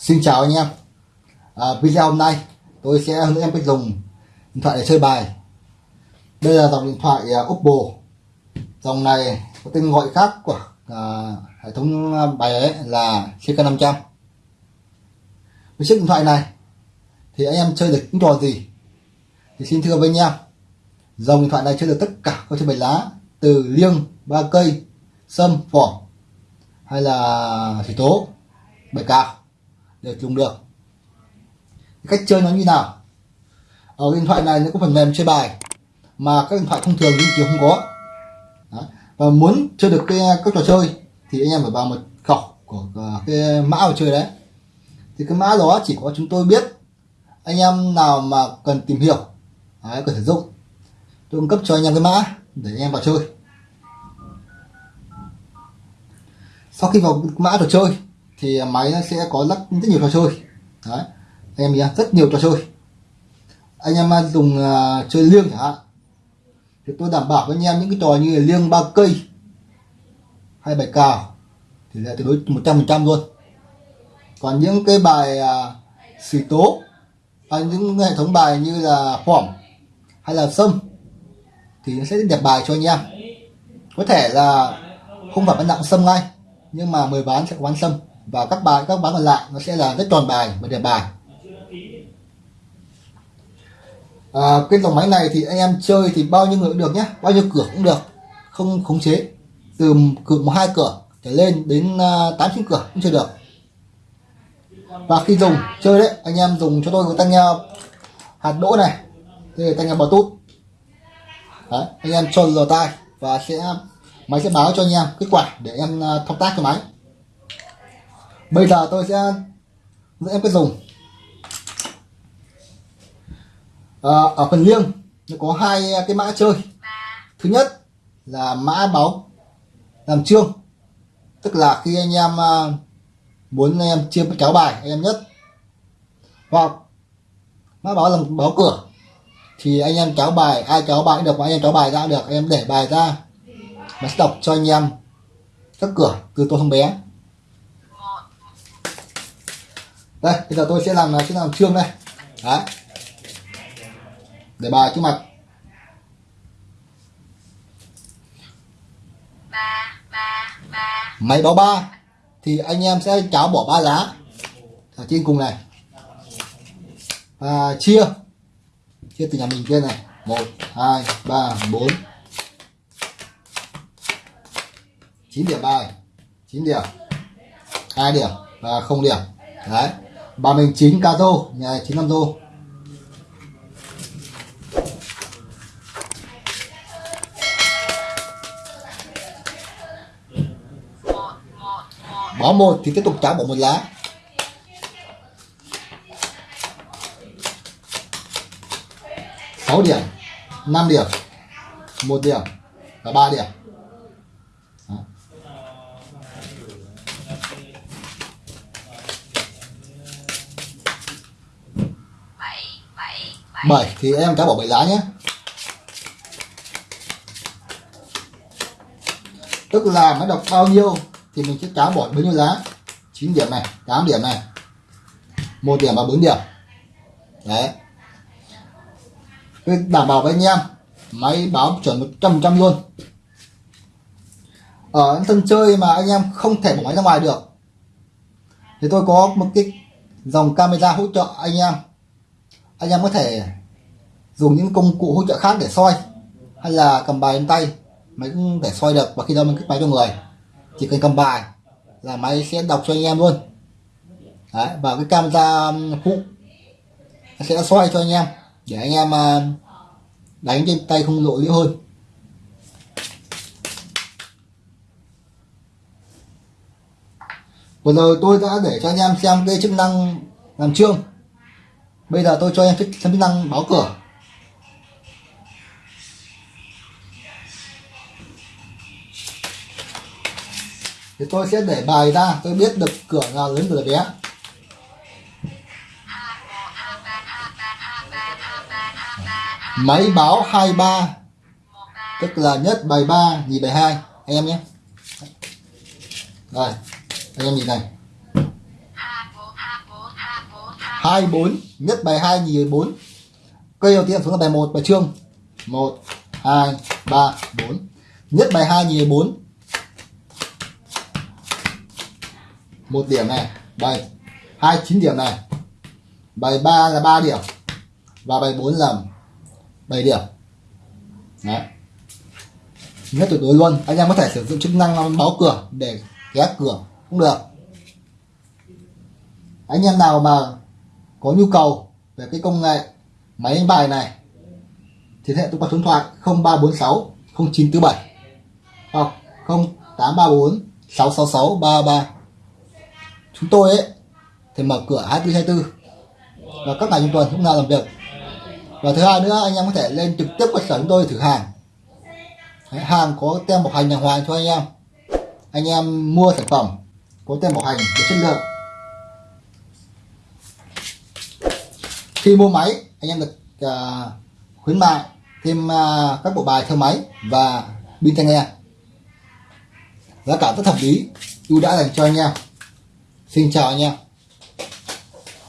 Xin chào anh em. À, Video hôm nay tôi sẽ hướng dẫn em cách dùng điện thoại để chơi bài. Đây là dòng điện thoại uh, Oppo. Dòng này có tên gọi khác của uh, hệ thống à, bài ấy là CK500 Với chiếc điện thoại này thì anh em chơi được những trò gì? Thì xin thưa với anh em dòng điện thoại này chơi được tất cả các chơi bài lá từ liêng ba cây sâm phỏ hay là thủy tố bài cào để dùng được. Cách chơi nó như nào? Ở điện thoại này nó có phần mềm chơi bài mà các điện thoại thông thường thì không có. Đó. và muốn chơi được cái các trò chơi thì anh em phải vào mật khẩu của cái mã của chơi đấy. Thì cái mã đó chỉ có chúng tôi biết anh em nào mà cần tìm hiểu đấy, cần sử dụng tôi cung cấp cho anh em cái mã để anh em vào chơi. Sau khi vào mã trò chơi thì máy nó sẽ có rất rất nhiều trò chơi. Đấy anh em nhé rất nhiều trò chơi. Anh em dùng uh, chơi liêng chẳng hạn thì tôi đảm bảo với anh em những cái trò như là liêng ba cây hay bài cào thì là tuyệt đối một trăm phần trăm luôn. Còn những cái bài uh, xì tố hay những hệ thống bài như là phỏng hay là sâm thì nó sẽ đẹp bài cho anh em. Có thể là không phải bán nặng sâm ngay nhưng mà mời bán sẽ có bán sâm và các bài các bán còn lại nó sẽ là rất tròn bài và đẹp bài. À, cái dòng máy này thì anh em chơi thì bao nhiêu người cũng được nhé bao nhiêu cửa cũng được không khống chế. Từ cửa một hai cửa trở lên đến à, tám chín cửa cũng chơi được. Và khi dùng chơi đấy anh em dùng cho tôi cái tăng nghe hạt đỗ này. Đây là tăng nghe bluetooth đấy, anh em cho lò tai và sẽ máy sẽ báo cho anh em kết quả để em thông thao tác cái máy bây giờ tôi sẽ dẫn em cách dùng. À, ở phần liêng nó có hai cái mã chơi. Thứ nhất là mã báo làm trương tức là khi anh em à, muốn anh em chia kéo bài anh em nhất. Hoặc mã báo làm báo cửa. Thì anh em kéo bài ai kéo bài được mà anh em kéo bài ra được anh em để bài ra. Và sẽ đọc cho anh em các cửa từ tôi không bé. Đây bây giờ tôi sẽ làm sẽ làm trương đây. Đấy. Để bài trước mặt. Máy báo ba. Thì anh em sẽ cháo bỏ ba lá ở trên cùng này. Và chia. Chia từ nhà mình trên này. Một hai ba bốn. Chín điểm bài. Chín điểm. Hai điểm và không điểm. Đấy bà mình chín ca nhà chín năm tô bỏ một thì tiếp tục trả bỏ một lá. Sáu điểm 5 điểm, một điểm và ba điểm. 7 thì em cá bỏ 7 lá nhé. Tức là nó đọc bao nhiêu thì mình sẽ cá bỏ bấy nhiêu lá? 9 điểm này 8 điểm này. Một điểm và 4 điểm. Đấy. Tôi đảm bảo với anh em, máy báo chuẩn 100 trăm luôn. Ở những sân chơi mà anh em không thể bỏ máy ra ngoài được, thì tôi có một cái dòng camera hỗ trợ anh em anh em có thể dùng những công cụ hỗ trợ khác để soi hay là cầm bài trên tay máy cũng để soi được và khi đó mình kích máy cho người. Chỉ cần cầm bài là máy sẽ đọc cho anh em luôn. Đấy, và cái camera um, phụ sẽ soi cho anh em để anh em um, đánh trên tay không lộ liễu hơn. Vừa rồi tôi đã để cho anh em xem cái chức năng làm trương bây giờ tôi cho anh em xem chức năng báo cửa. Thì tôi sẽ để bài ra, tôi biết được cửa nào lớn cửa bé. Máy báo 23 tức là nhất bài 3 nhì bài 2 anh em nhé. Đây, anh em nhìn này hai bốn, nhất bài hai, nhì bốn. Cây đầu tiên xuống là bài một, bài trương một, hai, ba, bốn. Nhất bài hai, nhì bốn. Một điểm này, bài hai, chín điểm này. Bài ba là 3 điểm và bài 4 là 7 điểm. Đấy. Nhất tuyệt đối luôn, anh em có thể sử dụng chức năng báo cửa để ghé cửa cũng được. Anh em nào mà có nhu cầu về cái công nghệ máy đánh bài này thì hệ tôi qua số điện thoại 0346 0947 hoặc 0834 666 33 chúng tôi ấy thì mở cửa 24 24 và các ngày trong tuần cũng nào làm việc. Và thứ hai nữa anh em có thể lên trực tiếp cơ sở chúng tôi thử hàng. Đấy, hàng có tem bảo hành đàng hoàng cho anh em. Anh em mua sản phẩm có tem bảo hành về chất lượng. Khi mua máy anh em được uh, khuyến mại thêm uh, các bộ bài theo máy và pin tai nghe. Giá cả rất hợp lý ưu đãi dành cho anh em. Xin chào anh em.